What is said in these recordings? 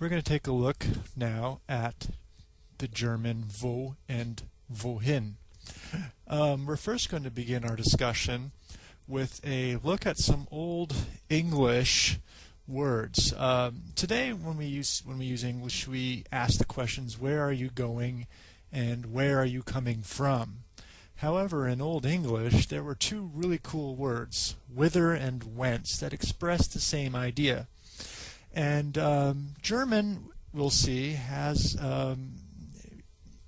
We're going to take a look now at the German wo and wohin. Um, we're first going to begin our discussion with a look at some old English words. Um, today, when we use when we use English, we ask the questions: Where are you going, and where are you coming from? However, in Old English, there were two really cool words, whither and whence, that expressed the same idea. And um, German, we'll see, has um,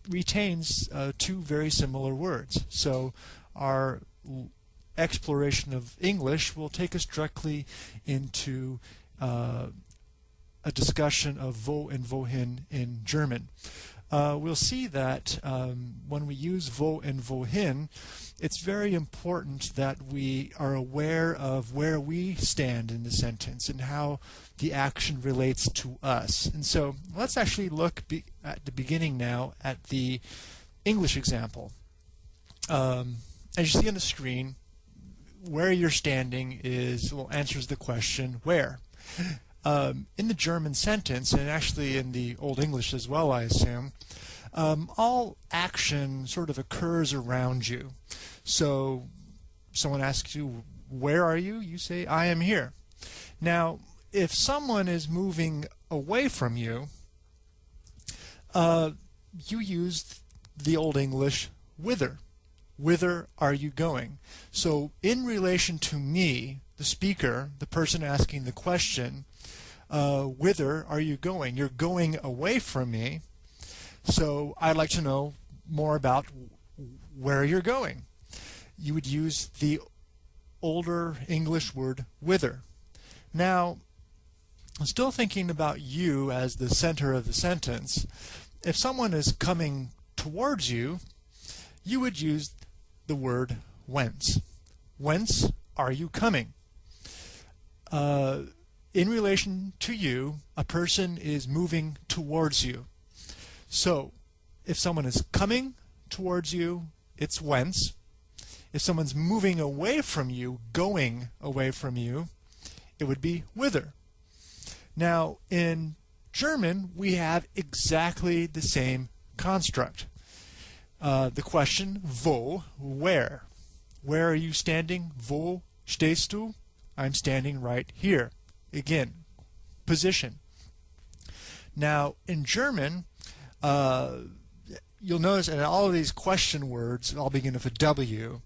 retains uh, two very similar words. So our exploration of English will take us directly into uh, a discussion of wo and wohin in German uh, we'll see that um, when we use wo and wohin, it's very important that we are aware of where we stand in the sentence and how the action relates to us. And so let's actually look at the beginning now at the English example. Um, as you see on the screen, where you're standing is well answers the question where. Um, in the German sentence, and actually in the Old English as well, I assume, um, all action sort of occurs around you. So someone asks you, where are you? You say, I am here. Now, if someone is moving away from you, uh, you use the Old English whither. Whither are you going? So in relation to me, the speaker, the person asking the question, uh, whither are you going? You're going away from me. So I'd like to know more about where you're going. You would use the older English word whither. Now, I'm still thinking about you as the center of the sentence. If someone is coming towards you, you would use the word whence. Whence are you coming? Uh, in relation to you, a person is moving towards you. So, if someone is coming towards you, it's whence. If someone's moving away from you, going away from you, it would be whither. Now, in German, we have exactly the same construct. Uh, the question, wo, where? Where are you standing? Wo stehst du? I'm standing right here. Again, position. Now, in German, uh, you'll notice in all of these question words all begin with a W.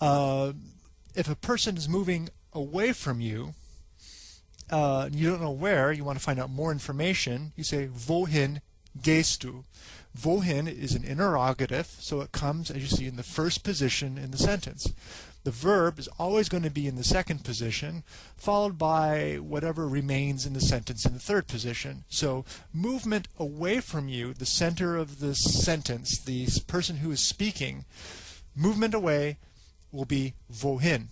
Uh, if a person is moving away from you, uh, you don't know where, you want to find out more information, you say, wohin gehst du? Wohin is an interrogative, so it comes, as you see, in the first position in the sentence. The verb is always going to be in the second position, followed by whatever remains in the sentence in the third position. So movement away from you, the center of the sentence, the person who is speaking, movement away will be wohin.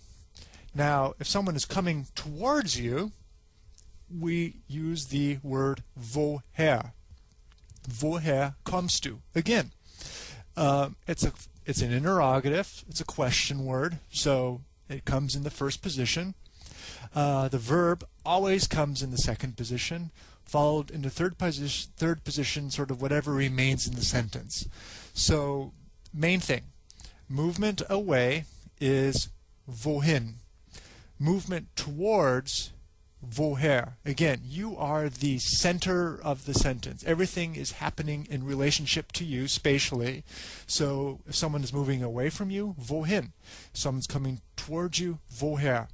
Now, if someone is coming towards you, we use the word woher. Woher kommst du? Again, uh, it's a it's an interrogative. It's a question word, so it comes in the first position. Uh, the verb always comes in the second position, followed in the third position, third position, sort of whatever remains in the sentence. So, main thing, movement away is wohin. Movement towards woher. Again, you are the center of the sentence. Everything is happening in relationship to you spatially. So if someone is moving away from you, wohin. Someone's coming towards you, woher.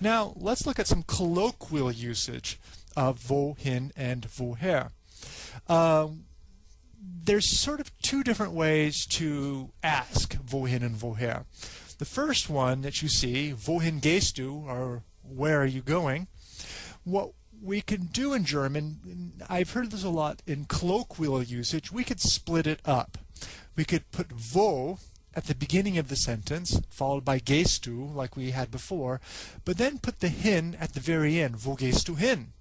Now let's look at some colloquial usage of wohin and woher. Um, there's sort of two different ways to ask wohin and woher. The first one that you see, wohin gehst du, or where are you going? What we can do in German, I've heard this a lot in colloquial usage, we could split it up. We could put wo at the beginning of the sentence, followed by gehst du, like we had before, but then put the hin at the very end, wo gehst du hin?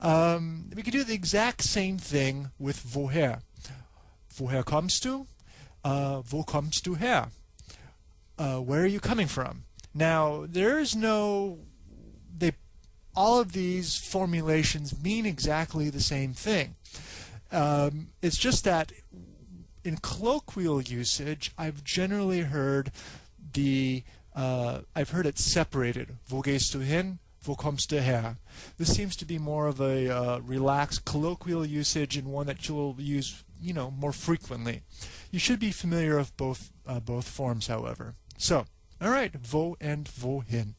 Um, we could do the exact same thing with woher. Woher kommst du? Uh, wo kommst du her? Uh, where are you coming from? Now, there is no all of these formulations mean exactly the same thing. Um, it's just that in colloquial usage, I've generally heard the uh, I've heard it separated. Wo gehst du hin? Wo kommst du her? This seems to be more of a uh, relaxed colloquial usage and one that you'll use, you know, more frequently. You should be familiar with both uh, both forms, however. So, all right, wo and wohin.